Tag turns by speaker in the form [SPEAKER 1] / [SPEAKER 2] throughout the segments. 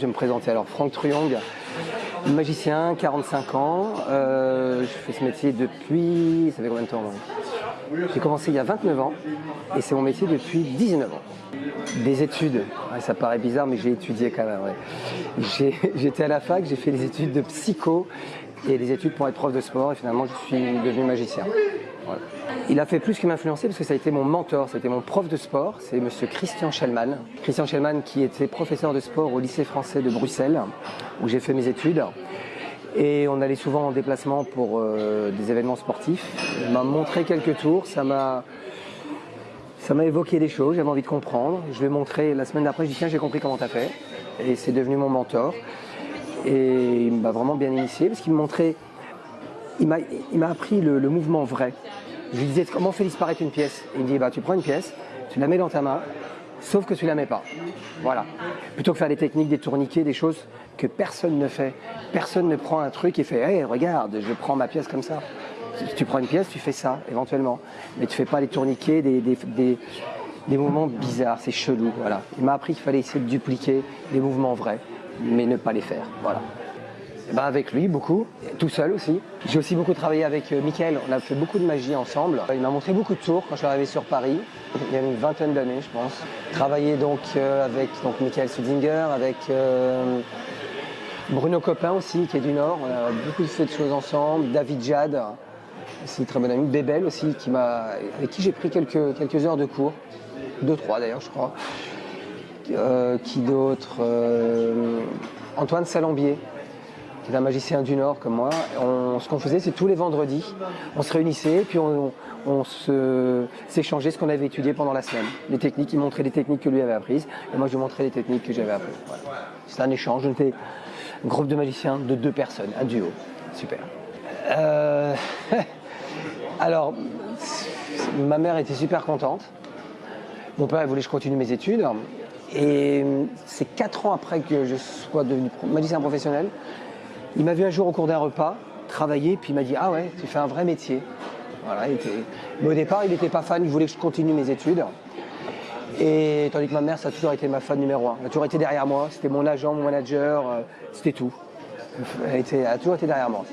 [SPEAKER 1] Je vais me présenter alors Franck Truong, magicien, 45 ans. Euh, je fais ce métier depuis. Ça fait combien de temps J'ai commencé il y a 29 ans et c'est mon métier depuis 19 ans. Des études, ça paraît bizarre, mais j'ai étudié quand même. J'étais à la fac, j'ai fait des études de psycho et des études pour être prof de sport et finalement je suis devenu magicien. Il a fait plus que m'influencer parce que ça a été mon mentor, c'était mon prof de sport, c'est monsieur Christian Schellman. Christian Schellman qui était professeur de sport au lycée français de Bruxelles où j'ai fait mes études. Et on allait souvent en déplacement pour euh, des événements sportifs. Il m'a montré quelques tours, ça m'a ça m'a évoqué des choses, j'avais envie de comprendre. Je lui ai montré la semaine d'après, je dis tiens j'ai compris comment tu as fait. Et c'est devenu mon mentor. Et il m'a vraiment bien initié parce qu'il me montrait, il m'a appris le, mouvement vrai. Je lui disais comment on fait disparaître une pièce? Il me dit bah, tu prends une pièce, tu la mets dans ta main, sauf que tu la mets pas. Voilà. Plutôt que faire des techniques, des tourniquets, des choses que personne ne fait. Personne ne prend un truc et fait hey, regarde, je prends ma pièce comme ça. Tu prends une pièce, tu fais ça éventuellement. Mais tu fais pas des tourniquets, des, des mouvements bizarres, c'est chelou. Voilà. Il m'a appris qu'il fallait essayer de dupliquer des mouvements vrais mais ne pas les faire. Voilà. Ben avec lui, beaucoup, tout seul aussi. J'ai aussi beaucoup travaillé avec euh, Mickaël, on a fait beaucoup de magie ensemble. Il m'a montré beaucoup de tours quand je suis arrivé sur Paris, il y a une vingtaine d'années je pense. Travaillé donc euh, avec donc, Michael Sudinger, avec euh, Bruno Copin aussi qui est du Nord, on a beaucoup fait de choses ensemble, David Jad, aussi très bon ami, Bébel aussi, qui avec qui j'ai pris quelques, quelques heures de cours, deux, trois d'ailleurs je crois. Qui d'autre Antoine Salambier, qui un magicien du Nord comme moi. ce qu'on faisait, c'est tous les vendredis, on se réunissait, puis on, s'échangeait ce qu'on avait étudié pendant la semaine. Les techniques, il montrait les techniques que lui avait apprises, et moi je lui montrais les techniques que j'avais apprises. C'est un échange, on était un groupe de magiciens de deux personnes, un duo. Super. Euh, alors, ma mère était super contente. Mon père voulait que je continue mes études. Et c'est quatre ans après que je sois devenu magicien professionnel. Il m'a vu un jour au cours d'un repas travailler, puis il m'a dit Ah ouais, tu fais un vrai métier. Mais au départ, il n'était pas fan, il voulait que je continue mes études. Et tandis que ma mère, ça a toujours été ma fan numéro un. Elle a toujours été derrière moi, c'était mon agent, mon manager, euh, c'était tout. Elle, a toujours été derrière moi.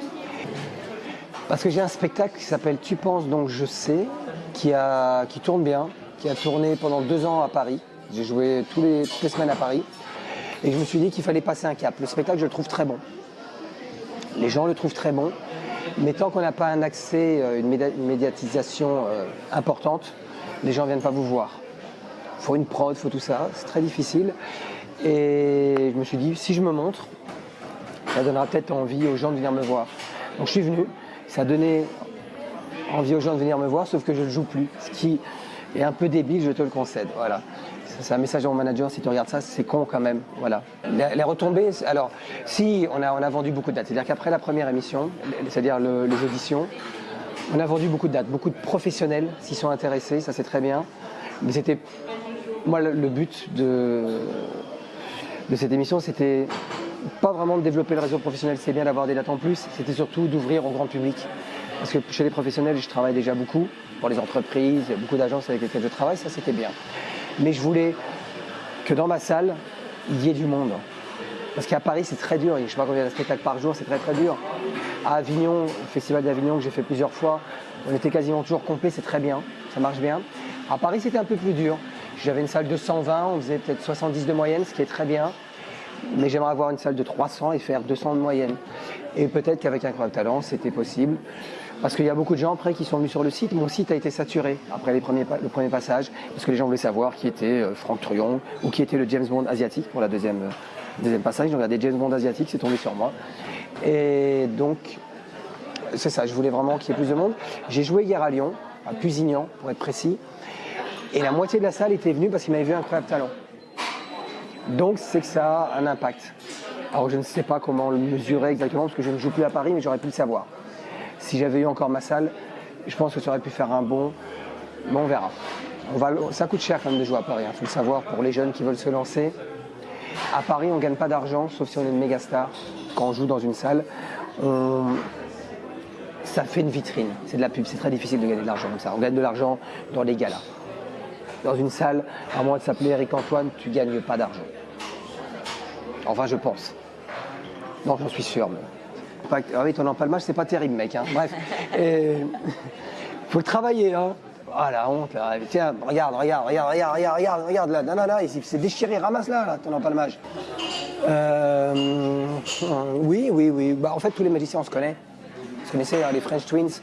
[SPEAKER 1] Parce que j'ai un spectacle qui s'appelle Tu penses donc je sais, qui, tourne bien, qui a tourné pendant deux ans à Paris. J'ai joué toutes les semaines à Paris. Et je me suis dit qu'il fallait passer un cap. Le spectacle, je le trouve très bon. Les gens le trouvent très bon. Mais tant qu'on n'a pas un accès, euh, une, médiatisation euh, importante, les gens ne viennent pas vous voir. Il faut une prod, il faut tout ça. C'est très difficile. Et je me suis dit, si je me montre, ça donnera peut-être envie aux gens de venir me voir. Donc je suis venu. Ça a donné envie aux gens de venir me voir, sauf que je ne joue plus. Ce qui est un peu débile, je te le concède. Voilà c'est un message mon manager, si tu regardes ça, c'est con quand même. Voilà. Les, retombées, alors, si on a, on a vendu beaucoup de dates, c'est-à-dire qu'après la première émission, c'est-à-dire les auditions, on a vendu beaucoup de dates, beaucoup de professionnels s'y sont intéressés, ça c'est très bien. Mais c'était, moi, le, but de, de cette émission, c'était pas vraiment de développer le réseau professionnel, c'est bien d'avoir des dates en plus, c'était surtout d'ouvrir au grand public. Parce que chez les professionnels, je travaille déjà beaucoup, pour les entreprises, beaucoup d'agences avec lesquelles je travaille, ça c'était bien mais je voulais que dans ma salle, il y ait du monde. Parce qu'à Paris, c'est très dur. Je ne sais pas combien de spectacles par jour, c'est très très dur. À Avignon, le festival d'Avignon que j'ai fait plusieurs fois, on était quasiment toujours complet, c'est très bien, ça marche bien. À Paris, c'était un peu plus dur. J'avais une salle de 120, on faisait peut-être 70 de moyenne, ce qui est très bien. Mais j'aimerais avoir une salle de 300 et faire 200 de moyenne. Et peut-être qu'avec un Incroyable Talent, c'était possible. Parce qu'il y a beaucoup de gens après qui sont venus sur le site. Mon site a été saturé après les premiers, le premier passage, parce que les gens voulaient savoir qui était euh, Franck Truon ou qui était le James Bond asiatique pour la deuxième, euh, deuxième passage. J'ai regardé James Bond asiatique, c'est tombé sur moi. Et donc, c'est ça, je voulais vraiment qu'il y ait plus de monde. J'ai joué hier à Lyon, à Pusignan pour être précis, et la moitié de la salle était venue parce qu'ils m'avaient vu un incroyable talent. Donc c'est que ça a un impact. Alors je ne sais pas comment le mesurer exactement parce que je ne joue plus à Paris, mais j'aurais pu le savoir. Si j'avais eu encore ma salle, je pense que ça aurait pu faire un bon. Mais on verra. Ça coûte cher quand même de jouer à Paris, il hein, faut le savoir pour les jeunes qui veulent se lancer. À Paris, on ne gagne pas d'argent, sauf si on est une méga star. Quand on joue dans une salle, ça fait une vitrine. C'est de la pub, c'est très difficile de gagner de l'argent comme ça. On gagne de l'argent dans les galas. Dans une salle, à moins de s'appeler Eric Antoine, tu ne gagnes pas d'argent. Enfin, je pense. Non, j'en suis sûr. Mais... Ah oui, ton empalmage, c'est pas terrible, mec. Hein. Bref. Il faut le travailler. Hein. Ah la honte là. Tiens, regarde, regarde, regarde, regarde, regarde, regarde, regarde là. Non, non, là, déchiré, ramasse là, là, ton empalmage. Euh, oui, oui, oui. Bah, en fait, tous les magiciens, on se connaît. On se connaissait, hein, les French Twins.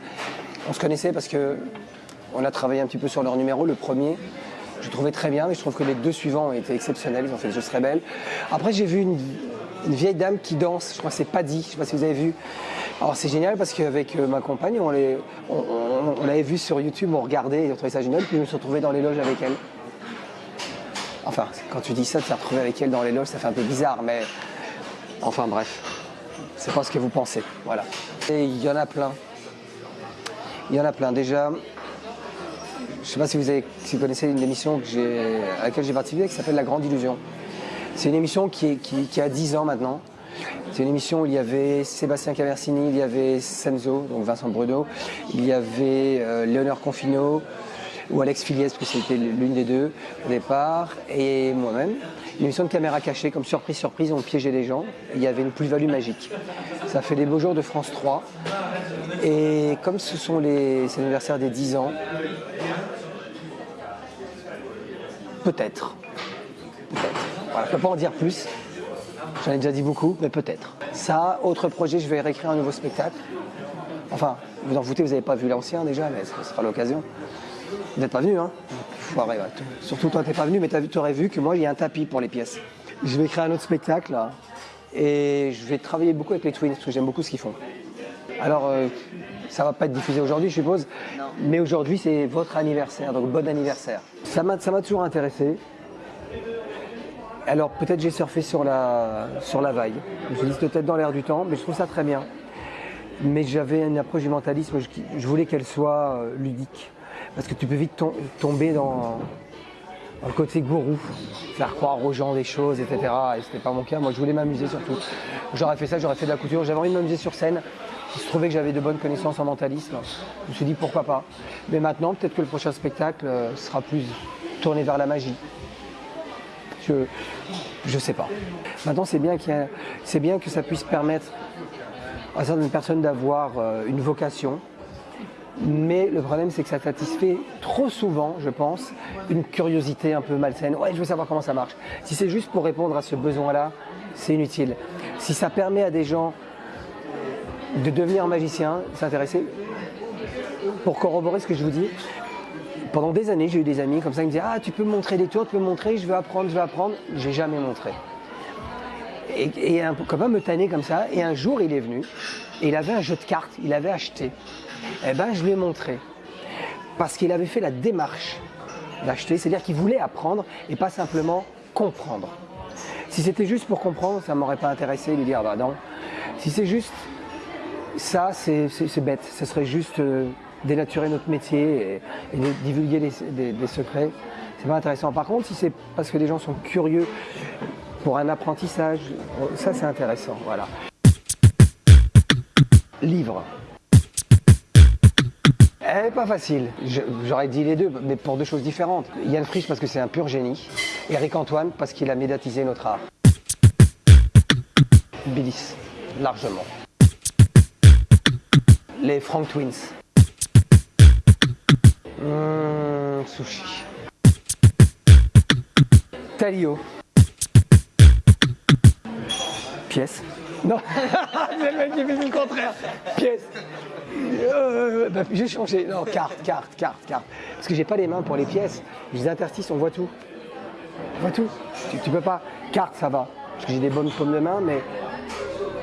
[SPEAKER 1] On se connaissait parce que on a travaillé un petit peu sur leur numéro, le premier. Je trouvais très bien, mais je trouve que les deux suivants ont été exceptionnels. Ils ont fait des choses très belles. Après, j'ai vu une, vieille dame qui danse. Je crois que c'est Paddy. Je ne sais pas si vous avez vu. Alors, c'est génial parce qu'avec euh, ma compagne, on l'avait vu sur YouTube, on regardait, et on trouvait ça génial. Puis je me suis dans les loges avec elle. Enfin, quand tu dis ça, tu t'es retrouvé avec elle dans les loges, ça fait un peu bizarre, mais enfin bref, c'est pas ce que vous pensez. Voilà. Et il y en a plein. Il y en a plein. Déjà, je ne sais pas si vous, connaissez une émission à laquelle j'ai participé qui s'appelle La Grande Illusion. C'est une émission qui, a 10 ans maintenant. C'est une émission où il y avait Sébastien Caversini, il y avait Senzo, donc Vincent Bruno, il y avait euh, Léonard Confino, ou Alex Filiès, parce que c'était l'une des deux au départ, et moi-même. Une émission de caméra cachée, comme surprise, surprise, on piégeait les gens. Il y avait une plus-value magique. Ça fait des beaux jours de France 3. Et comme ce sont les anniversaires des 10 ans, peut-être. Voilà, je ne peux pas en dire plus. J'en ai déjà dit beaucoup, mais peut-être. Ça, autre projet, je vais réécrire un nouveau spectacle. Enfin, vous en foutez, vous n'avez pas vu l'ancien déjà, mais ce sera l'occasion. Vous n'êtes pas venu, hein Surtout toi, tu n'es pas venu, mais tu aurais vu que moi, il y a un tapis pour les pièces. Je vais créer un autre spectacle, là, et je vais travailler beaucoup avec les Twins, parce que j'aime beaucoup ce qu'ils font. Alors, euh, ça va pas être diffusé aujourd'hui, je suppose, mais aujourd'hui, c'est votre anniversaire, donc bon anniversaire. Ça m'a toujours intéressé. Alors, peut-être j'ai surfé sur la, sur la vague. Je me suis peut-être dans l'air du temps, mais je trouve ça très bien. Mais j'avais une approche du mentalisme, je voulais qu'elle soit euh, ludique parce que tu peux vite tomber dans, le côté gourou, faire croire aux gens des choses, etc. Et ce n'était pas mon cas. Moi, je voulais m'amuser surtout. J'aurais fait ça, j'aurais fait de la couture. J'avais envie de m'amuser sur scène. Il se trouvait que j'avais de bonnes connaissances en mentalisme. Je me suis dit pourquoi pas. Mais maintenant, peut-être que le prochain spectacle euh, sera plus tourné vers la magie. Je sais pas. Maintenant, c'est bien, bien que ça puisse permettre à certaines personnes d'avoir euh, une vocation, mais le problème, c'est que ça satisfait trop souvent, je pense, une curiosité un peu malsaine. Ouais, je veux savoir comment ça marche. Si c'est juste pour répondre à ce besoin-là, c'est inutile. Si ça permet à des gens de devenir magicien, s'intéresser, pour corroborer ce que je vous dis, pendant des années, j'ai eu des amis comme ça qui me disaient Ah, tu peux me montrer des tours, tu peux me montrer, je veux apprendre, je veux apprendre. J'ai jamais montré. Et, un copain me tannait comme ça, et un jour, il est venu, et il avait un jeu de cartes, il avait acheté. Eh ben, je lui ai montré. Parce qu'il avait fait la démarche d'acheter, c'est-à-dire qu'il voulait apprendre et pas simplement comprendre. Si c'était juste pour comprendre, ça ne m'aurait pas intéressé, lui dire bah non. Si c'est juste ça, c'est bête. Ce serait juste euh, dénaturer notre métier et, divulguer des, secrets. C'est pas intéressant. Par contre, si c'est parce que les gens sont curieux pour un apprentissage, ça c'est intéressant. Voilà. Livre. N'est pas facile. J'aurais dit les deux, mais pour deux choses différentes. Yann Frisch parce que c'est un pur génie. Eric Antoine parce qu'il a médiatisé notre art. Billis, largement. Les Frank Twins. Sushi. Talio. Pièce. Non, c'est le mec qui fait le contraire. Pièce. Euh, bah, j'ai changé. Non, carte, carte, carte, carte. Parce que j'ai pas les mains pour les pièces. Je les interstices, on voit tout. On voit tout. Tu, peux pas. Carte, ça va. Parce que j'ai des bonnes paumes de main, mais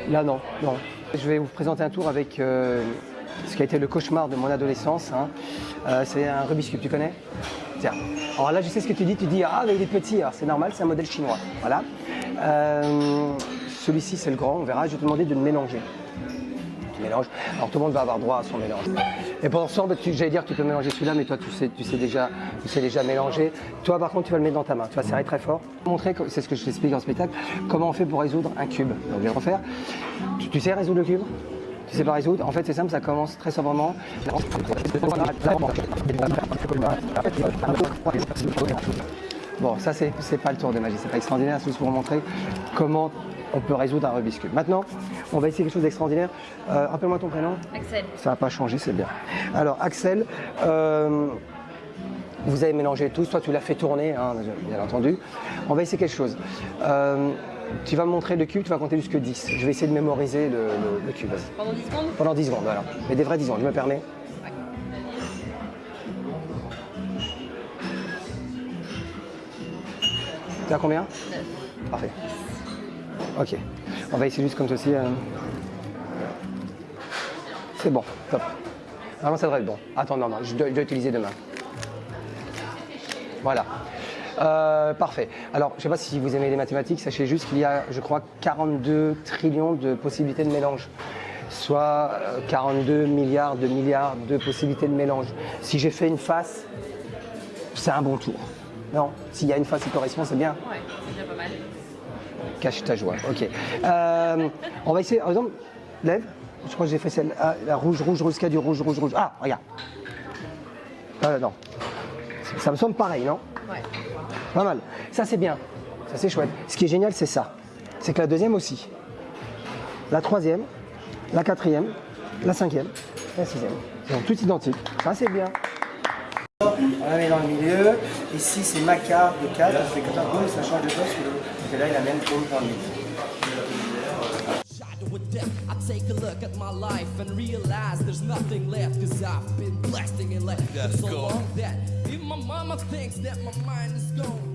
[SPEAKER 1] là, non, non. Je vais vous présenter un tour avec euh, ce qui a été le cauchemar de mon adolescence. Hein. Euh, c'est un Rubik's Cube, tu connais? Tiens. Alors là, je sais ce que tu dis. Tu dis, ah, mais il est petit. c'est normal, c'est un modèle chinois. Voilà. Celui-ci, c'est le grand. On verra. Je vais te demander de le mélanger mélange. Alors tout le monde va avoir droit à son mélange. Et pour ce j'allais dire tu peux mélanger celui-là, mais toi tu sais, tu sais déjà, tu sais déjà mélanger. Toi par contre, tu vas le mettre dans ta main. Tu vas serrer très fort. Montrer, c'est ce que je t'explique en spectacle, comment on fait pour résoudre un cube. Donc je vais refaire. Tu, sais résoudre le cube? Tu sais pas résoudre En fait, c'est simple, ça commence très sobrement. Bon, ça, c'est pas le tour de magie, c'est pas extraordinaire, c'est juste pour vous montrer comment on peut résoudre un Rubik's Cube. Maintenant, on va essayer quelque chose d'extraordinaire. Euh, Rappelle-moi ton prénom.
[SPEAKER 2] Axel.
[SPEAKER 1] Ça n'a pas changé, c'est bien. Alors, Axel, euh, vous avez mélangé tous. Toi, tu l'as fait tourner, hein, bien entendu. On va essayer quelque chose. Euh, tu vas me montrer le cube, tu vas compter jusque 10. Je vais essayer de mémoriser le, le- le cube.
[SPEAKER 2] Pendant 10 secondes
[SPEAKER 1] Pendant 10 secondes, voilà. Mais des vrais 10 secondes, je me permets. Tu as combien
[SPEAKER 2] 9.
[SPEAKER 1] Parfait. Ok. On va essayer juste comme ceci. euh. C'est bon, top. Vraiment, ça devrait être bon. Attends, non, non, je dois, je dois utiliser demain. Voilà. Euh, parfait. Alors, je ne sais pas si vous aimez les mathématiques, sachez juste qu'il y a, je crois, 42 trillions de possibilités de mélange. Soit euh, 42 milliards de milliards de possibilités de mélange. Si j'ai fait une face, c'est un bon tour. Non, s'il y a une face qui correspond, c'est bien.
[SPEAKER 2] Ouais, c'est déjà pas mal.
[SPEAKER 1] Cache ta joie, ok. Euh, on va essayer, par exemple, lève. Je crois que j'ai fait celle, ah, la rouge, rouge, rouge, y a du rouge, rouge, rouge. Ah, regarde. Ah, non. Ça me semble pareil, non?
[SPEAKER 2] Ouais.
[SPEAKER 1] Pas mal. Ça, c'est bien. Ça, c'est chouette. Ce qui est génial, c'est ça. C'est que la deuxième aussi. La troisième, la quatrième, la cinquième, la sixième. Ils sont toutes identiques. Ça, c'est bien. On la met dans le milieu. Ici, c'est ma carte de 4. Ça fait que boum, ça change de poste. Et là, il a même boum dans le milieu.
[SPEAKER 3] Shot with death. I take a look at my life and realize there's nothing left. Cause I've been blasting it like for so long that mama thinks that my mind is gone.